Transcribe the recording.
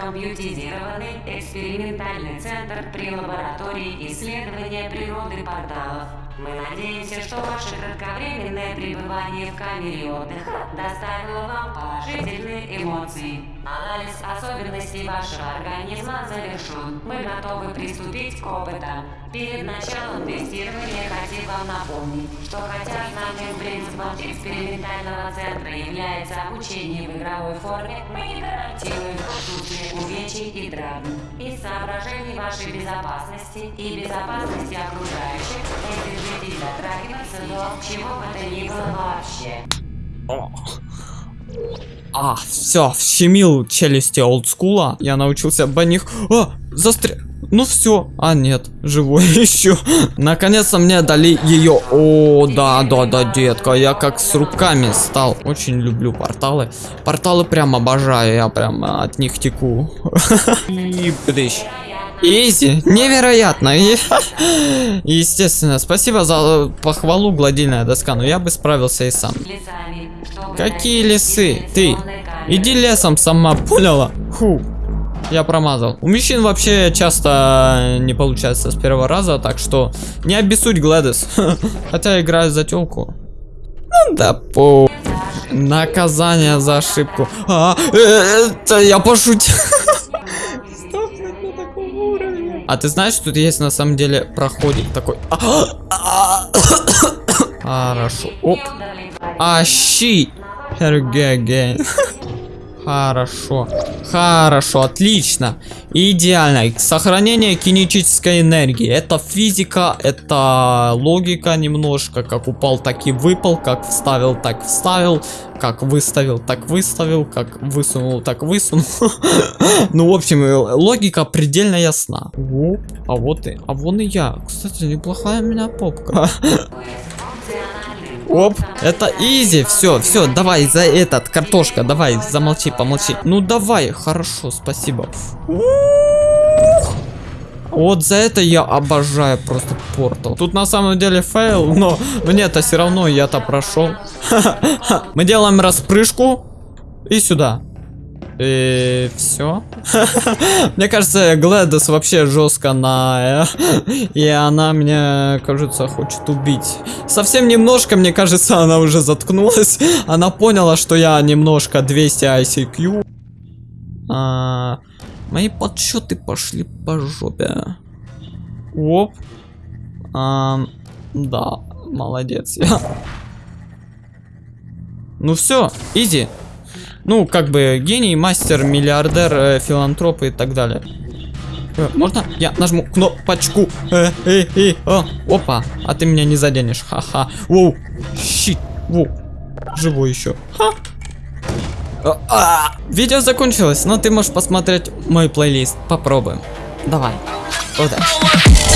Компьютеризированный экспериментальный центр при лаборатории исследования природы порталов. Мы надеемся, что ваше кратковременное пребывание в камере отдыха доставило вам положительные эмоции. Анализ особенностей вашего организма завершен. Мы готовы приступить к опытам. Перед началом тестирования хотим вам напомнить, что хотя основным принципом экспериментального центра является обучение в игровой форме, мы не гарантируем отсутствие увечий и травм. Из соображений вашей безопасности и безопасности окружающих, не держитесь затрагиваться до чего бы то ни было вообще. А, все, вщемил челюсти олдскула. Я научился бы них... А, застря... Ну все. А, нет, живой еще. Наконец-то мне дали ее. О, да, да, да, детка. Я как с руками стал. Очень люблю порталы. Порталы прям обожаю. Я прям от них теку. И прыщ. Изи, невероятно. И- Естественно, спасибо за похвалу, гладильная доска, но я бы справился и сам. Какие лесы? Ты, иди лесом сама, поняла? Фу. Я промазал. У мужчин вообще часто не получается с первого раза, так что не обессудь, Гладис. Хотя играю за телку. Ну да по... Наказание за ошибку. А, э, это я пошутил. А ты знаешь, тут есть на самом деле проходик такой. А, а, Хорошо. Оп. Ащи. Хергеген. Хорошо. Хорошо, отлично. Идеально. Сохранение кинетической энергии. Это физика, это логика немножко. Как упал, так и выпал. Как вставил, так вставил. Как выставил, так выставил. Как высунул, так высунул. Ну, в общем, логика предельно ясна. А вот и, а вон и я. Кстати, неплохая у меня попка. Оп, это easy, все, все, давай за этот, картошка, давай, замолчи, помолчи. Ну давай, хорошо, спасибо. Вот за это я обожаю просто портал. Тут на самом деле fail, но мне-то все равно я-то прошел. Мы делаем распрыжку и сюда. И все. Мне кажется, Глэдис вообще жестко на... э, И она, мне кажется, хочет убить. Совсем немножко, мне кажется, она уже заткнулась. Она поняла, что я немножко 200 ICQ. А, мои подсчеты пошли по жопе. Оп. А, да, молодец. Ну все, иди. Ну, как бы гений, мастер, миллиардер, э, филантроп и так далее. Э, можно я нажму кнопочку? Э, э, э, о, опа, а ты меня не заденешь, ха-ха. Воу, щит, воу, живой еще. Ха. А, а. Видео закончилось, но ты можешь посмотреть мой плейлист. Попробуем. Давай. Удачи.